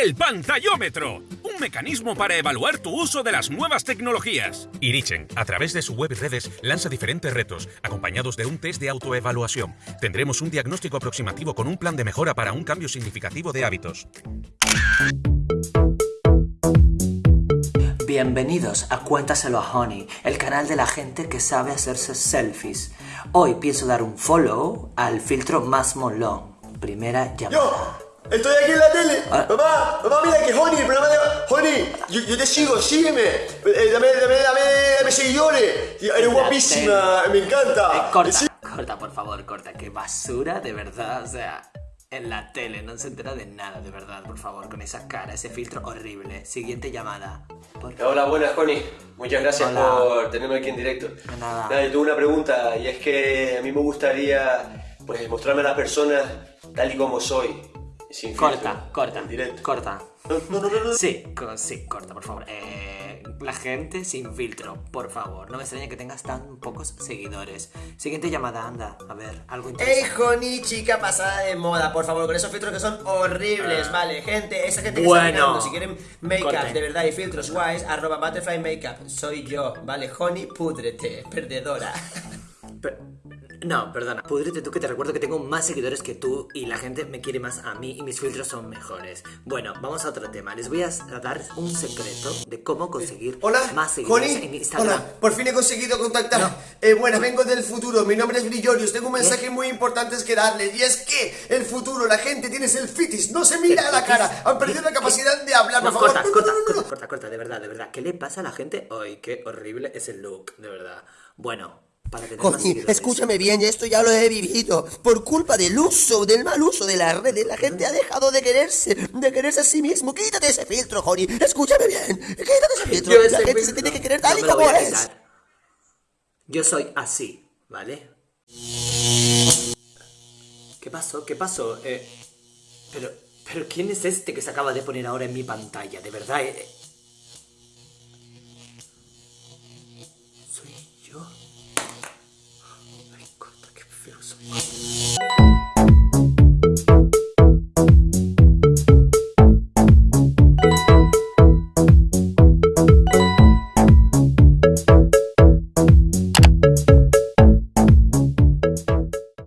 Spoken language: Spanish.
El pantallómetro, un mecanismo para evaluar tu uso de las nuevas tecnologías. Irichen, a través de su web y redes, lanza diferentes retos, acompañados de un test de autoevaluación. Tendremos un diagnóstico aproximativo con un plan de mejora para un cambio significativo de hábitos. Bienvenidos a Cuéntaselo a Honey, el canal de la gente que sabe hacerse selfies. Hoy pienso dar un follow al filtro más molón. Primera llamada. ¡Yo! Estoy aquí en la tele. Ah. Mamá, mamá, mira que Honey, el programa de Honey, yo, yo te sigo, sígueme. Eh, dame, dame, dame, dame seguidores. Y Eres guapísima, me encanta. Eh, corta, Sí. corta, por favor, corta. Qué basura, de verdad. O sea, en la tele no se entera de nada, de verdad, por favor, con esa cara, ese filtro horrible. Siguiente llamada. Hola, buenas, Connie. Muchas gracias Hola. por tenerme aquí en directo. De nada. yo tengo una pregunta y es que a mí me gustaría pues mostrarme a las personas tal y como soy. Sin Corta, filtro, corta, en directo. corta. No, no, no, no. Sí, co- sí, corta, por favor. Eh, la gente sin filtro, por favor. No me extraña que tengas tan pocos seguidores. Siguiente llamada, anda. A ver, algo Ey, interesante. Honey, chica pasada de moda, por favor, con esos filtros que son horribles, vale, gente, esa gente que Bueno. está mirando, si quieren make-up de verdad y filtros guays, arroba butterfly makeup, soy yo, vale, Honey, púdrete, perdedora. Per- no, perdona. Pudrete tú que te recuerdo que tengo más seguidores que tú y la gente me quiere más a mí y mis filtros son mejores. Bueno, vamos a otro tema. Les voy a dar un secreto de cómo conseguir Hola, más seguidores en Instagram. hola, por fin he conseguido contactar. Eh, bueno, vengo del futuro, mi nombre es Brillorius, tengo un mensaje muy importante que darles y es que el futuro, la gente tiene selfitis, no se mira a la cara, han perdido la capacidad de hablar, No, por favor. corta, No, no, corta, no, no, no. corta, corta, corta, de verdad, de verdad. ¿Qué le pasa a la gente? Ay, qué horrible es el look, de verdad. Bueno, para tener Connie, más escúchame bien, esto ya lo he vivido. Por culpa del uso, del mal uso de las redes, la gente ha dejado de quererse, de quererse a sí mismo. Quítate ese filtro, Connie. Escúchame bien, quítate ese filtro. La gente se tiene que querer tal y como eres. Yo soy así, ¿vale? ¿Qué pasó? ¿Qué pasó? Eh, pero, pero ¿quién es este que se acaba de poner ahora en mi pantalla? De verdad, eh, eh. soy yo.